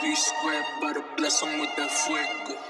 V square, about bless bless 'em with that fuego.